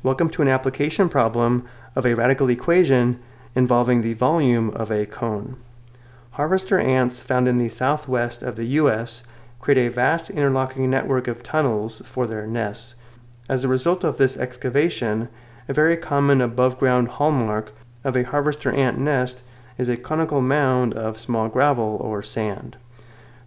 Welcome to an application problem of a radical equation involving the volume of a cone. Harvester ants found in the southwest of the U.S. create a vast interlocking network of tunnels for their nests. As a result of this excavation, a very common above-ground hallmark of a harvester ant nest is a conical mound of small gravel or sand.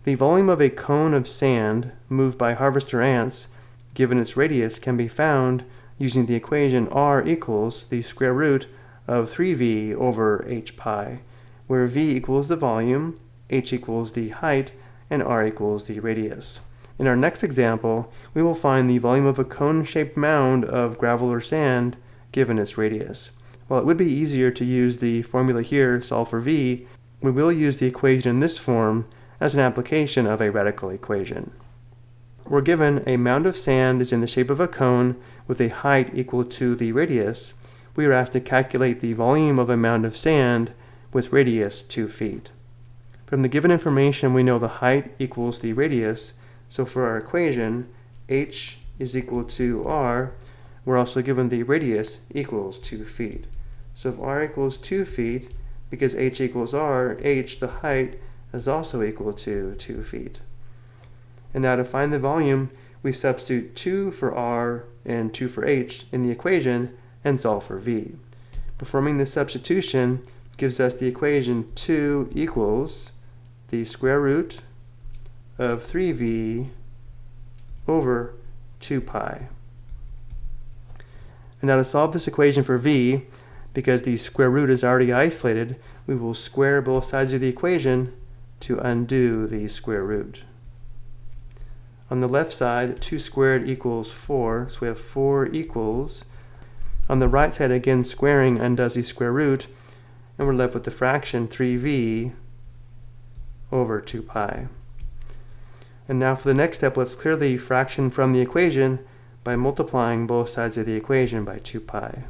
The volume of a cone of sand moved by harvester ants, given its radius, can be found using the equation r equals the square root of 3v over h pi, where v equals the volume, h equals the height, and r equals the radius. In our next example, we will find the volume of a cone-shaped mound of gravel or sand given its radius. While it would be easier to use the formula here, solve for v, we will use the equation in this form as an application of a radical equation. We're given a mound of sand is in the shape of a cone with a height equal to the radius. We are asked to calculate the volume of a mound of sand with radius 2 feet. From the given information, we know the height equals the radius, so for our equation, h is equal to r, we're also given the radius equals 2 feet. So if r equals 2 feet, because h equals r, h, the height, is also equal to 2 feet. And now to find the volume, we substitute 2 for r and 2 for h in the equation and solve for v. Performing this substitution gives us the equation 2 equals the square root of 3v over 2 pi. And now to solve this equation for v, because the square root is already isolated, we will square both sides of the equation to undo the square root. On the left side, 2 squared equals 4, so we have 4 equals. On the right side, again, squaring undoes the square root, and we're left with the fraction 3v over 2 pi. And now for the next step, let's clear the fraction from the equation by multiplying both sides of the equation by 2 pi.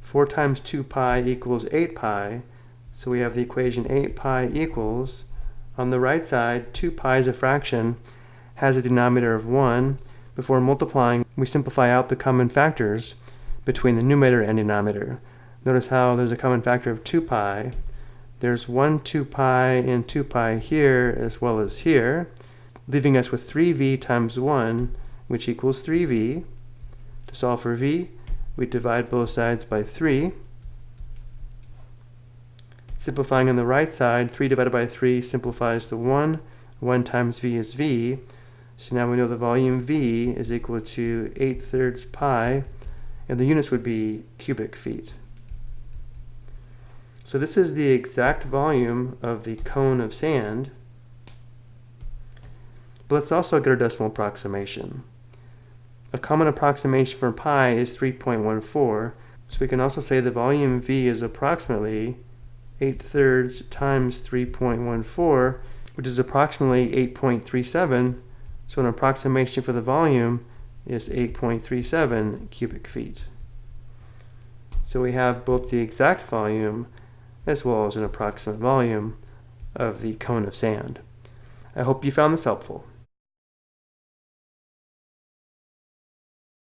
4 times 2 pi equals 8 pi, so we have the equation 8 pi equals on the right side, 2 pi is a fraction, has a denominator of 1. Before multiplying, we simplify out the common factors between the numerator and denominator. Notice how there's a common factor of 2 pi. There's 1 2 pi and 2 pi here as well as here, leaving us with 3v times 1, which equals 3v. To solve for v, we divide both sides by 3. Simplifying on the right side, 3 divided by 3 simplifies to 1. 1 times v is v. So now we know the volume v is equal to 8 thirds pi, and the units would be cubic feet. So this is the exact volume of the cone of sand. But let's also get our decimal approximation. A common approximation for pi is 3.14, so we can also say the volume v is approximately 8 thirds times 3.14, which is approximately 8.37. So an approximation for the volume is 8.37 cubic feet. So we have both the exact volume as well as an approximate volume of the cone of sand. I hope you found this helpful.